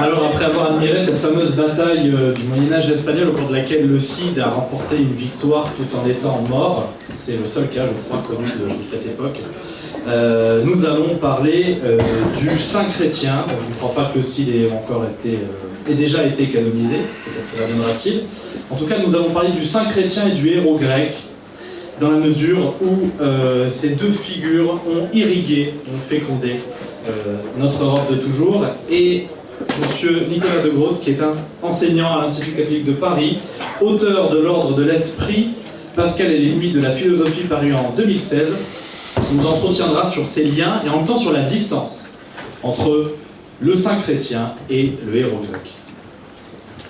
Alors après avoir admiré cette fameuse bataille euh, du Moyen-Âge espagnol au cours de laquelle le Cid a remporté une victoire tout en étant mort, c'est le seul cas je crois connu de, cette époque, euh, nous allons parler euh, du saint chrétien. je ne crois pas que le Cid ait encore été, ait déjà été canonisé, peut-être cela viendra-t-il. En tout cas nous allons parler du saint chrétien et du héros grec, dans la mesure où ces deux figures ont irrigué, ont fécondé notre Europe de toujours, et Monsieur Nicolas de Groot, qui est un enseignant à l'Institut catholique de Paris, auteur de l'Ordre de l'Esprit, Pascal et les limites de la philosophie paru en 2016, nous entretiendra sur ces liens et en même temps sur la distance entre le saint chrétien et le héros grec.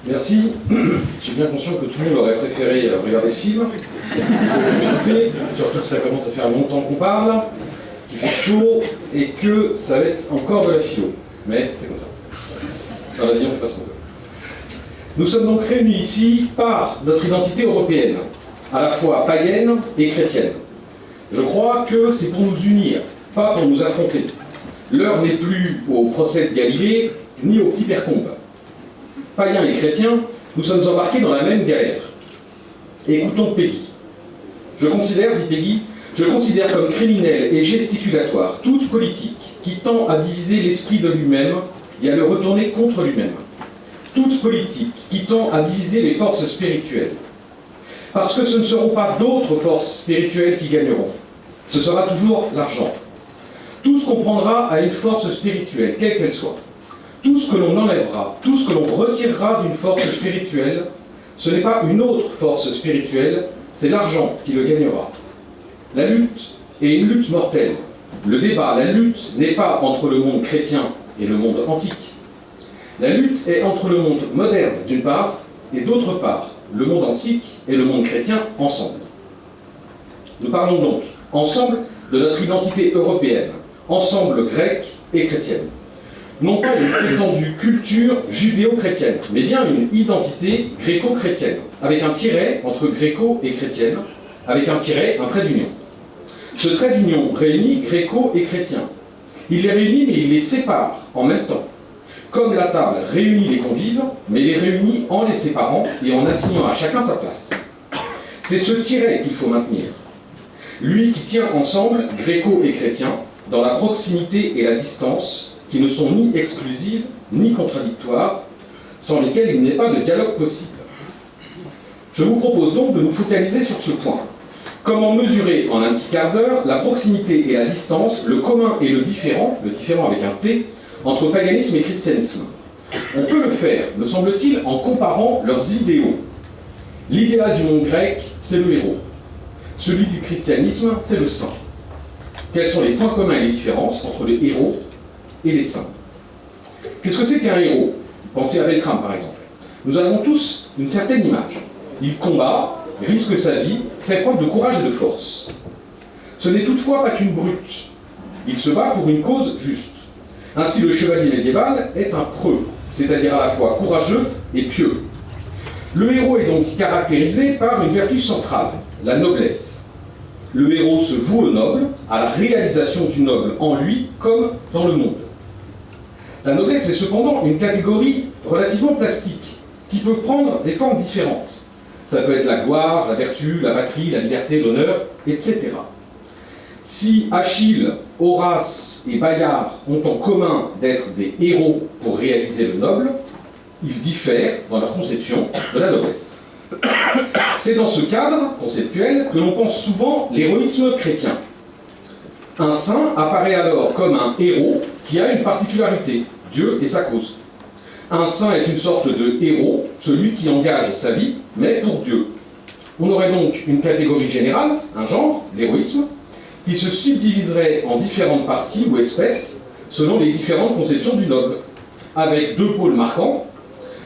Merci. Je suis bien conscient que tout le monde aurait préféré regarder le film. surtout que ça commence à faire longtemps qu'on parle, qu'il fait chaud et que ça va être encore de la philo. Mais c'est comme ça. Nous sommes donc réunis ici par notre identité européenne, à la fois païenne et chrétienne. Je crois que c'est pour nous unir, pas pour nous affronter. L'heure n'est plus au procès de Galilée, ni au petit percombe. Païens et chrétiens, nous sommes embarqués dans la même galère. Écoutons Peggy. Je considère, dit Peggy, je considère comme criminel et gesticulatoire toute politique qui tend à diviser l'esprit de lui-même et à le retourner contre lui-même. Toute politique qui tend à diviser les forces spirituelles. Parce que ce ne seront pas d'autres forces spirituelles qui gagneront. Ce sera toujours l'argent. Tout ce qu'on prendra à une force spirituelle, quelle qu'elle soit, tout ce que l'on enlèvera, tout ce que l'on retirera d'une force spirituelle, ce n'est pas une autre force spirituelle, c'est l'argent qui le gagnera. La lutte est une lutte mortelle. Le débat, la lutte n'est pas entre le monde chrétien et le monde antique. La lutte est entre le monde moderne d'une part et d'autre part le monde antique et le monde chrétien ensemble. Nous parlons donc ensemble de notre identité européenne, ensemble grecque et chrétienne. Non pas une prétendue culture judéo-chrétienne, mais bien une identité gréco-chrétienne, avec un tiret entre gréco et chrétienne, avec un tiret, un trait d'union. Ce trait d'union réunit gréco et chrétien, il les réunit, mais il les sépare en même temps. Comme la table réunit les convives, mais les réunit en les séparant et en assignant à chacun sa place. C'est ce tiret qu'il faut maintenir. Lui qui tient ensemble, gréco et chrétien, dans la proximité et la distance, qui ne sont ni exclusives ni contradictoires, sans lesquelles il n'est pas de dialogue possible. Je vous propose donc de nous focaliser sur ce point. Comment mesurer en un petit quart d'heure la proximité et la distance, le commun et le différent, le différent avec un T, entre paganisme et christianisme? On peut le faire, me semble-t-il, en comparant leurs idéaux. L'idéal du monde grec, c'est le héros. Celui du christianisme, c'est le saint. Quels sont les points communs et les différences entre les héros et les saints? Qu'est-ce que c'est qu'un héros? Pensez à Beltrame, par exemple. Nous avons tous une certaine image. Il combat, risque sa vie, fait preuve de courage et de force. Ce n'est toutefois pas qu'une brute. Il se bat pour une cause juste. Ainsi, le chevalier médiéval est un preux, c'est-à-dire à la fois courageux et pieux. Le héros est donc caractérisé par une vertu centrale, la noblesse. Le héros se voue au noble, à la réalisation du noble en lui comme dans le monde. La noblesse est cependant une catégorie relativement plastique, qui peut prendre des formes différentes. Ça peut être la gloire, la vertu, la patrie, la liberté, l'honneur, etc. Si Achille, Horace et Bayard ont en commun d'être des héros pour réaliser le noble, ils diffèrent dans leur conception de la noblesse. C'est dans ce cadre conceptuel que l'on pense souvent l'héroïsme chrétien. Un saint apparaît alors comme un héros qui a une particularité, Dieu et sa cause. Un saint est une sorte de héros, celui qui engage sa vie, mais pour Dieu. On aurait donc une catégorie générale, un genre, l'héroïsme, qui se subdiviserait en différentes parties ou espèces selon les différentes conceptions du noble, avec deux pôles marquants,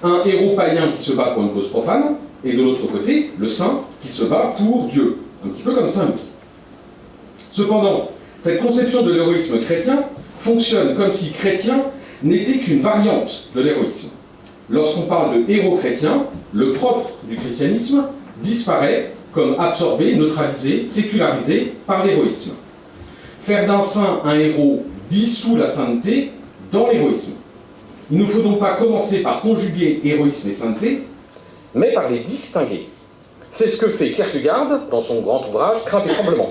un héros païen qui se bat pour une cause profane, et de l'autre côté, le saint qui se bat pour Dieu, un petit peu comme Saint Louis. Cependant, cette conception de l'héroïsme chrétien fonctionne comme si chrétien n'était qu'une variante de l'héroïsme. Lorsqu'on parle de héros chrétien, le propre du christianisme disparaît comme absorbé, neutralisé, sécularisé par l'héroïsme. Faire d'un saint un héros dissout la sainteté dans l'héroïsme. Il ne faut donc pas commencer par conjuguer héroïsme et sainteté, mais par les distinguer. C'est ce que fait Kierkegaard dans son grand ouvrage Crainte et tremblement.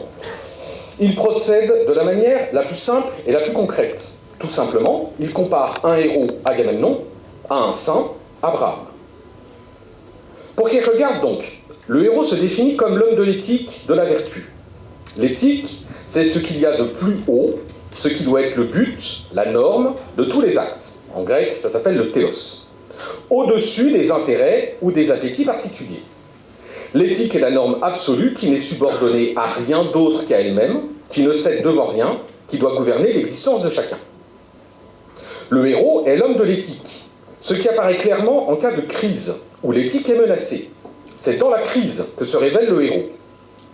Il procède de la manière la plus simple et la plus concrète. Tout simplement, il compare un héros, Agamemnon, à un saint, Abraham. Pour Kierkegaard, donc, le héros se définit comme l'homme de l'éthique, de la vertu. L'éthique, c'est ce qu'il y a de plus haut, ce qui doit être le but, la norme de tous les actes. En grec, ça s'appelle le théos. Au-dessus des intérêts ou des appétits particuliers. L'éthique est la norme absolue qui n'est subordonnée à rien d'autre qu'à elle-même, qui ne cède devant rien, qui doit gouverner l'existence de chacun. Le héros est l'homme de l'éthique, ce qui apparaît clairement en cas de crise, où l'éthique est menacée. C'est dans la crise que se révèle le héros.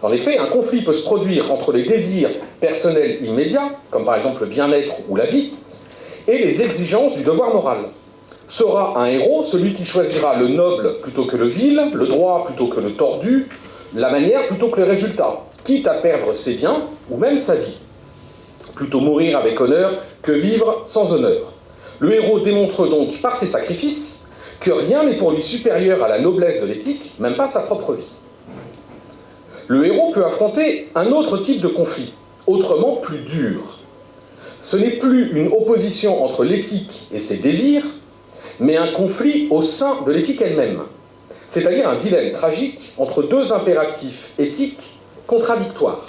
En effet, un conflit peut se produire entre les désirs personnels immédiats, comme par exemple le bien-être ou la vie, et les exigences du devoir moral. Sera un héros celui qui choisira le noble plutôt que le vil, le droit plutôt que le tordu, la manière plutôt que le résultat, quitte à perdre ses biens ou même sa vie. Plutôt mourir avec honneur que vivre sans honneur. Le héros démontre donc par ses sacrifices que rien n'est pour lui supérieur à la noblesse de l'éthique, même pas sa propre vie. Le héros peut affronter un autre type de conflit, autrement plus dur. Ce n'est plus une opposition entre l'éthique et ses désirs, mais un conflit au sein de l'éthique elle-même, c'est-à-dire un dilemme tragique entre deux impératifs éthiques contradictoires.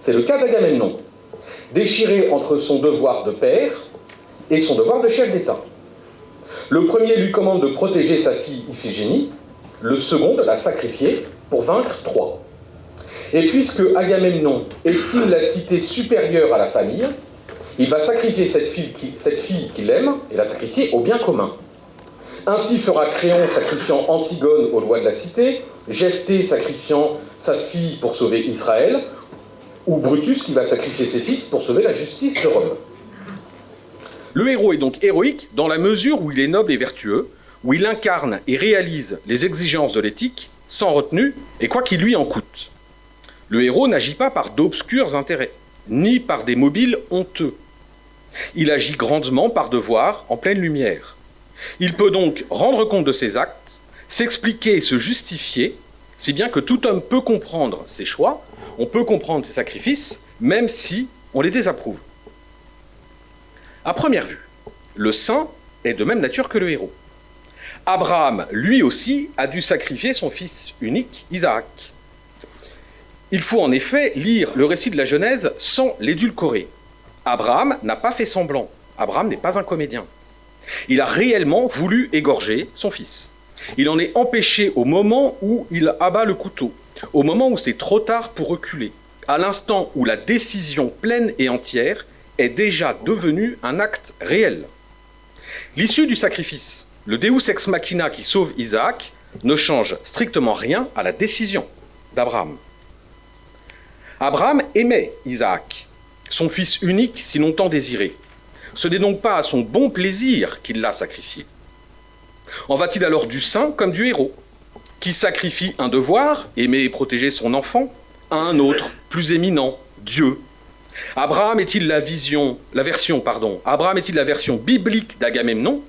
C'est le cas d'Agamemnon, déchiré entre son devoir de père et son devoir de chef d'État. Le premier lui commande de protéger sa fille Iphigénie, le second de la sacrifier pour vaincre Troie. Et puisque Agamemnon estime la cité supérieure à la famille, il va sacrifier cette fille qu'il aime et la sacrifier au bien commun. Ainsi fera Créon sacrifiant Antigone aux lois de la cité, Jephthé sacrifiant sa fille pour sauver Israël, ou Brutus qui va sacrifier ses fils pour sauver la justice de Rome. Le héros est donc héroïque dans la mesure où il est noble et vertueux, où il incarne et réalise les exigences de l'éthique sans retenue et quoi qu'il lui en coûte. Le héros n'agit pas par d'obscurs intérêts, ni par des mobiles honteux. Il agit grandement par devoir, en pleine lumière. Il peut donc rendre compte de ses actes, s'expliquer et se justifier, si bien que tout homme peut comprendre ses choix, on peut comprendre ses sacrifices, même si on les désapprouve. À première vue, le saint est de même nature que le héros. Abraham, lui aussi, a dû sacrifier son fils unique, Isaac. Il faut en effet lire le récit de la Genèse sans l'édulcorer. Abraham n'a pas fait semblant. Abraham n'est pas un comédien. Il a réellement voulu égorger son fils. Il en est empêché au moment où il abat le couteau, au moment où c'est trop tard pour reculer, à l'instant où la décision pleine et entière est déjà devenue un acte réel. L'issue du sacrifice, le Deus ex machina qui sauve Isaac, ne change strictement rien à la décision d'Abraham. Abraham aimait Isaac, son fils unique si longtemps désiré. Ce n'est donc pas à son bon plaisir qu'il l'a sacrifié. En va-t-il alors du saint comme du héros, qui sacrifie un devoir, aimer et protéger son enfant, à un autre, plus éminent, Dieu Abraham est-il la version biblique d'Agamemnon,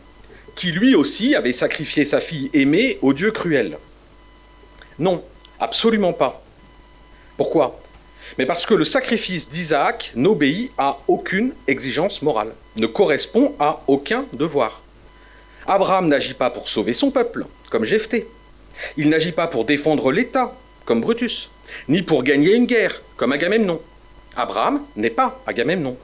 qui lui aussi avait sacrifié sa fille aimée au Dieu cruel? Non, absolument pas. Pourquoi? Mais parce que le sacrifice d'Isaac n'obéit à aucune exigence morale, ne correspond à aucun devoir. Abraham n'agit pas pour sauver son peuple, comme Jephthé. Il n'agit pas pour défendre l'État, comme Brutus, ni pour gagner une guerre, comme Agamemnon. Abraham n'est pas Agamemnon.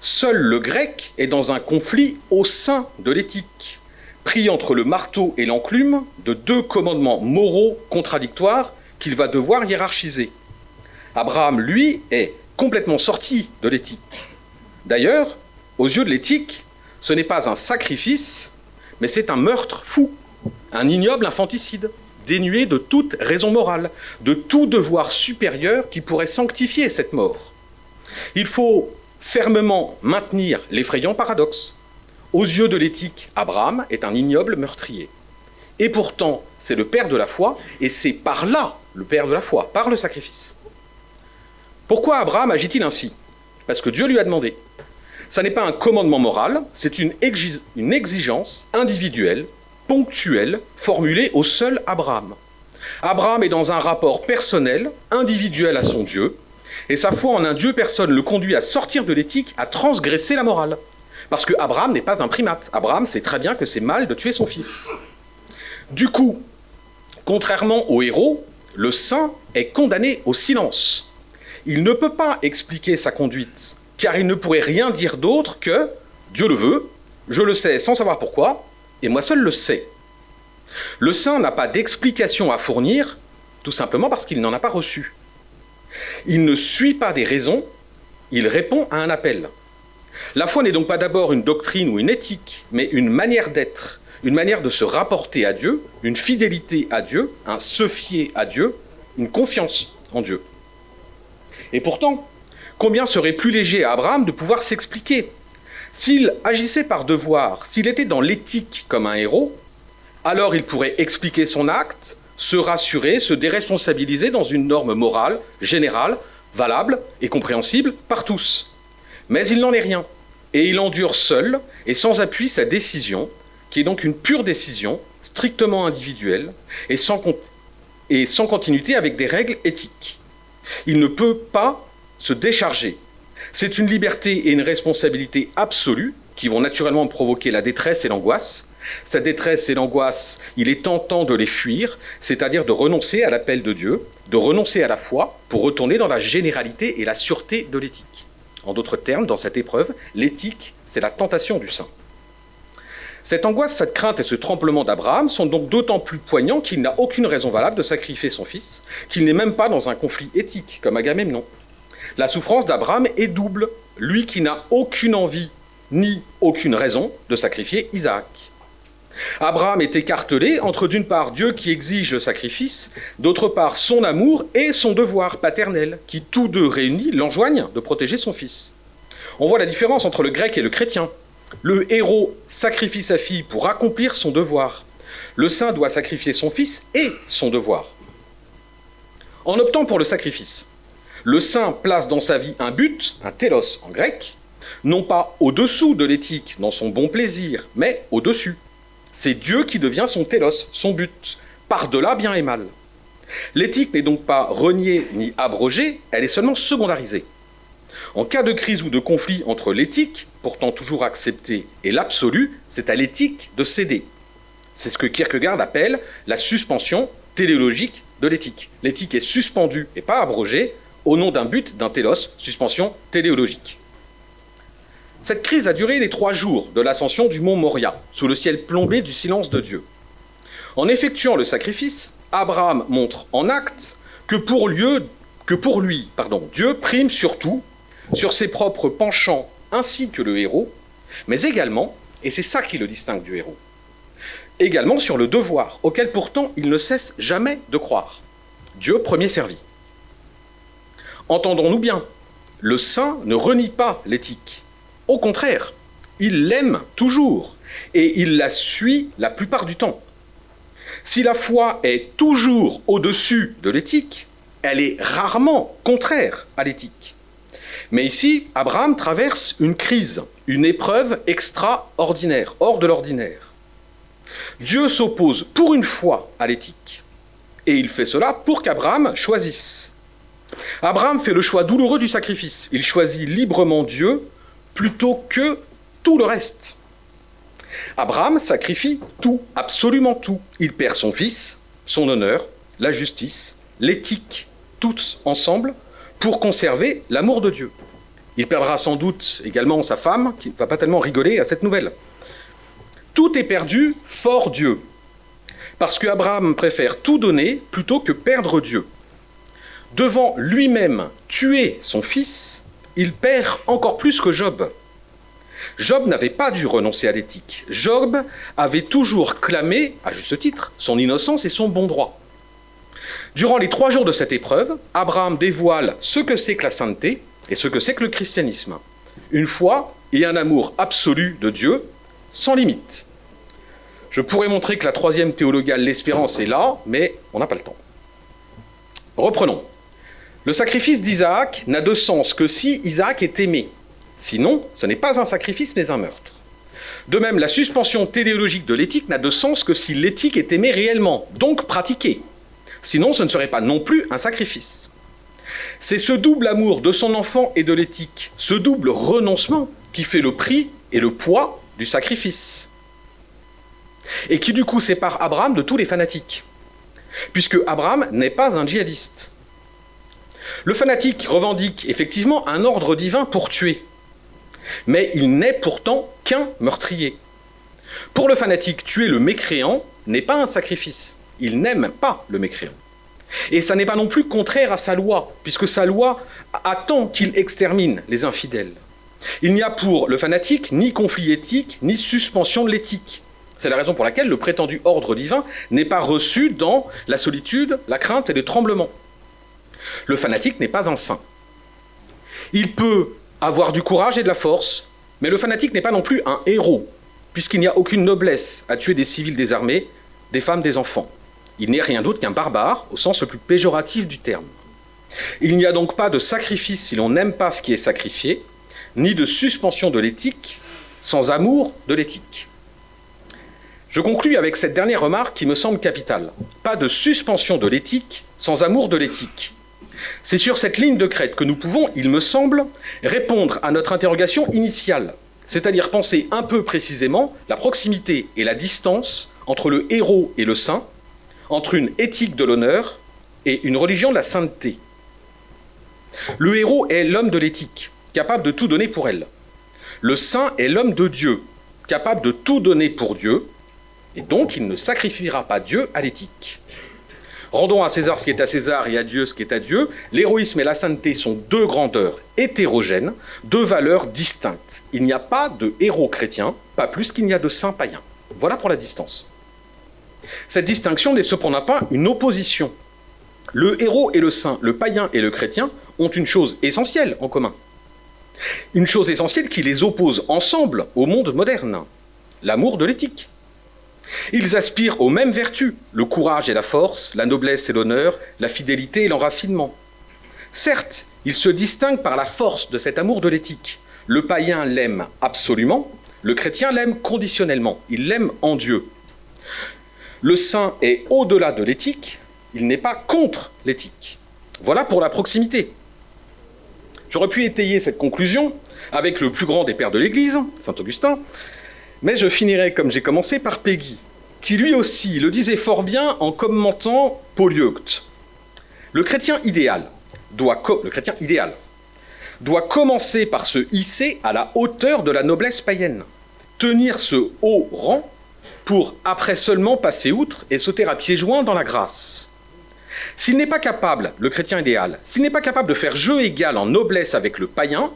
Seul le grec est dans un conflit au sein de l'éthique, pris entre le marteau et l'enclume de deux commandements moraux contradictoires qu'il va devoir hiérarchiser. Abraham, lui, est complètement sorti de l'éthique. D'ailleurs, aux yeux de l'éthique, ce n'est pas un sacrifice, mais c'est un meurtre fou, un ignoble infanticide, dénué de toute raison morale, de tout devoir supérieur qui pourrait sanctifier cette mort. Il faut fermement maintenir l'effrayant paradoxe. Aux yeux de l'éthique, Abraham est un ignoble meurtrier. Et pourtant, c'est le père de la foi, et c'est par là le père de la foi, par le sacrifice. Pourquoi Abraham agit-il ainsi? Parce que Dieu lui a demandé. Ça n'est pas un commandement moral, c'est une, une exigence individuelle, ponctuelle, formulée au seul Abraham. Abraham est dans un rapport personnel, individuel à son Dieu, et sa foi en un Dieu personne le conduit à sortir de l'éthique, à transgresser la morale. Parce que Abraham n'est pas un primate. Abraham sait très bien que c'est mal de tuer son fils. Du coup, contrairement au héros, le saint est condamné au silence. Il ne peut pas expliquer sa conduite, car il ne pourrait rien dire d'autre que Dieu le veut, je le sais sans savoir pourquoi, et moi seul le sais. Le saint n'a pas d'explication à fournir, tout simplement parce qu'il n'en a pas reçu. Il ne suit pas des raisons, il répond à un appel. La foi n'est donc pas d'abord une doctrine ou une éthique, mais une manière d'être, une manière de se rapporter à Dieu, une fidélité à Dieu, un se fier à Dieu, une confiance en Dieu. Et pourtant, combien serait plus léger à Abraham de pouvoir s'expliquer S'il agissait par devoir, s'il était dans l'éthique comme un héros, alors il pourrait expliquer son acte, se rassurer, se déresponsabiliser dans une norme morale, générale, valable et compréhensible par tous. Mais il n'en est rien, et il endure seul et sans appui sa décision, qui est donc une pure décision, strictement individuelle, et sans, continuité avec des règles éthiques. Il ne peut pas se décharger. C'est une liberté et une responsabilité absolue qui vont naturellement provoquer la détresse et l'angoisse, sa détresse et l'angoisse, il est tentant de les fuir, c'est-à-dire de renoncer à l'appel de Dieu, de renoncer à la foi pour retourner dans la généralité et la sûreté de l'éthique. En d'autres termes, dans cette épreuve, l'éthique, c'est la tentation du saint. Cette angoisse, cette crainte et ce tremblement d'Abraham sont donc d'autant plus poignants qu'il n'a aucune raison valable de sacrifier son fils, qu'il n'est même pas dans un conflit éthique comme Agamemnon. La souffrance d'Abraham est double, lui qui n'a aucune envie ni aucune raison de sacrifier Isaac. Abraham est écartelé entre d'une part Dieu qui exige le sacrifice, d'autre part son amour et son devoir paternel, qui tous deux réunis l'enjoignent de protéger son fils. On voit la différence entre le grec et le chrétien. Le héros sacrifie sa fille pour accomplir son devoir. Le saint doit sacrifier son fils et son devoir. En optant pour le sacrifice, le saint place dans sa vie un but, un télos en grec, non pas au-dessous de l'éthique dans son bon plaisir, mais au-dessus. C'est Dieu qui devient son télos, son but, par-delà bien et mal. L'éthique n'est donc pas reniée ni abrogée, elle est seulement secondarisée. En cas de crise ou de conflit entre l'éthique, pourtant toujours acceptée, et l'absolu, c'est à l'éthique de céder. C'est ce que Kierkegaard appelle la suspension téléologique de l'éthique. L'éthique est suspendue et pas abrogée au nom d'un but, d'un télos, suspension téléologique. Cette crise a duré les trois jours de l'ascension du mont Moria, sous le ciel plombé du silence de Dieu. En effectuant le sacrifice, Abraham montre en acte que pour, lui, pardon, Dieu prime surtout sur ses propres penchants ainsi que le héros, mais également, et c'est ça qui le distingue du héros, également sur le devoir, auquel pourtant il ne cesse jamais de croire. Dieu premier servi. Entendons-nous bien, le saint ne renie pas l'éthique. Au contraire, il l'aime toujours et il la suit la plupart du temps. Si la foi est toujours au-dessus de l'éthique, elle est rarement contraire à l'éthique. Mais ici, Abraham traverse une crise, une épreuve extraordinaire, hors de l'ordinaire. Dieu s'oppose pour une fois à l'éthique. Et il fait cela pour qu'Abraham choisisse. Abraham fait le choix douloureux du sacrifice. Il choisit librement Dieu plutôt que tout le reste. Abraham sacrifie tout, absolument tout. Il perd son fils, son honneur, la justice, l'éthique, tous ensemble, pour conserver l'amour de Dieu. Il perdra sans doute également sa femme, qui ne va pas tellement rigoler à cette nouvelle. Tout est perdu, fort Dieu. Parce que Abraham préfère tout donner plutôt que perdre Dieu. Devant lui-même tuer son fils, il perd encore plus que Job. Job n'avait pas dû renoncer à l'éthique. Job avait toujours clamé, à juste titre, son innocence et son bon droit. Durant les trois jours de cette épreuve, Abraham dévoile ce que c'est que la sainteté et ce que c'est que le christianisme. Une foi et un amour absolu de Dieu, sans limite. Je pourrais montrer que la troisième théologale, l'espérance, est là, mais on n'a pas le temps. Reprenons. Le sacrifice d'Isaac n'a de sens que si Isaac est aimé. Sinon, ce n'est pas un sacrifice mais un meurtre. De même, la suspension téléologique de l'éthique n'a de sens que si l'éthique est aimée réellement, donc pratiquée. Sinon, ce ne serait pas non plus un sacrifice. C'est ce double amour de son enfant et de l'éthique, ce double renoncement qui fait le prix et le poids du sacrifice. Et qui du coup sépare Abraham de tous les fanatiques. Puisque Abraham n'est pas un djihadiste. Le fanatique revendique effectivement un ordre divin pour tuer. Mais il n'est pourtant qu'un meurtrier. Pour le fanatique, tuer le mécréant n'est pas un sacrifice. Il n'aime pas le mécréant. Et ça n'est pas non plus contraire à sa loi, puisque sa loi attend qu'il extermine les infidèles. Il n'y a pour le fanatique ni conflit éthique, ni suspension de l'éthique. C'est la raison pour laquelle le prétendu ordre divin n'est pas reçu dans la solitude, la crainte et le tremblement. Le fanatique n'est pas un saint. Il peut avoir du courage et de la force, mais le fanatique n'est pas non plus un héros, puisqu'il n'y a aucune noblesse à tuer des civils désarmés, des femmes, des enfants. Il n'est rien d'autre qu'un barbare, au sens le plus péjoratif du terme. Il n'y a donc pas de sacrifice si l'on n'aime pas ce qui est sacrifié, ni de suspension de l'éthique sans amour de l'éthique. Je conclus avec cette dernière remarque qui me semble capitale. Pas de suspension de l'éthique sans amour de l'éthique. C'est sur cette ligne de crête que nous pouvons, il me semble, répondre à notre interrogation initiale, c'est-à-dire penser un peu précisément la proximité et la distance entre le héros et le saint, entre une éthique de l'honneur et une religion de la sainteté. Le héros est l'homme de l'éthique, capable de tout donner pour elle. Le saint est l'homme de Dieu, capable de tout donner pour Dieu, et donc il ne sacrifiera pas Dieu à l'éthique. Rendons à César ce qui est à César et à Dieu ce qui est à Dieu. L'héroïsme et la sainteté sont deux grandeurs hétérogènes, deux valeurs distinctes. Il n'y a pas de héros chrétien, pas plus qu'il n'y a de saints païens. Voilà pour la distance. Cette distinction n'est cependant pas une opposition. Le héros et le saint, le païen et le chrétien ont une chose essentielle en commun. Une chose essentielle qui les oppose ensemble au monde moderne, l'amour de l'éthique. Ils aspirent aux mêmes vertus, le courage et la force, la noblesse et l'honneur, la fidélité et l'enracinement. Certes, ils se distinguent par la force de cet amour de l'éthique. Le païen l'aime absolument, le chrétien l'aime conditionnellement, il l'aime en Dieu. Le saint est au-delà de l'éthique, il n'est pas contre l'éthique. Voilà pour la proximité. J'aurais pu étayer cette conclusion avec le plus grand des pères de l'Église, Saint Augustin, mais je finirai comme j'ai commencé par Peggy, qui lui aussi le disait fort bien en commentant Polyeucte. Le chrétien idéal doit, le chrétien idéal doit commencer par se hisser à la hauteur de la noblesse païenne, tenir ce haut rang pour après seulement passer outre et sauter à pieds joints dans la grâce. S'il n'est pas capable, le chrétien idéal, s'il n'est pas capable de faire jeu égal en noblesse avec le païen,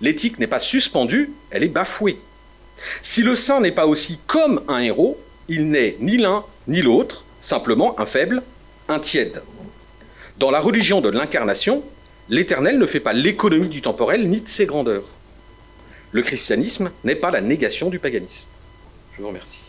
l'éthique n'est pas suspendue, elle est bafouée. Si le saint n'est pas aussi comme un héros, il n'est ni l'un ni l'autre, simplement un faible, un tiède. Dans la religion de l'incarnation, l'éternel ne fait pas l'économie du temporel ni de ses grandeurs. Le christianisme n'est pas la négation du paganisme. Je vous remercie.